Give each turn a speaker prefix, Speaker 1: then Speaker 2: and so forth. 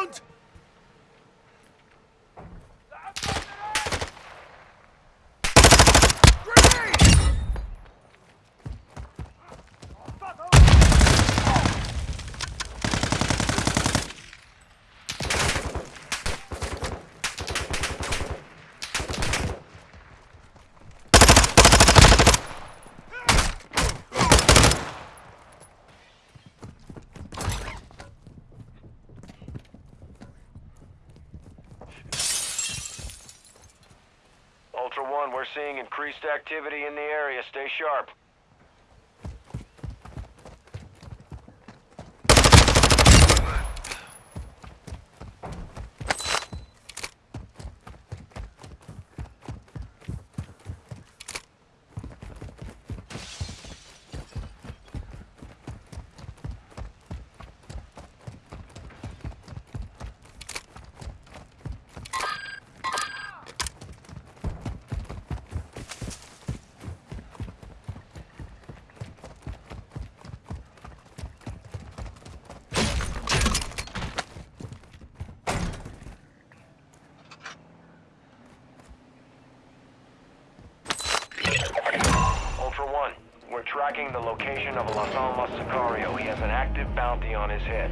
Speaker 1: ground! Ultra One, we're seeing increased activity in the area. Stay sharp. Ultra One, we're tracking the location of Las Almas Sicario. He has an active bounty on his head.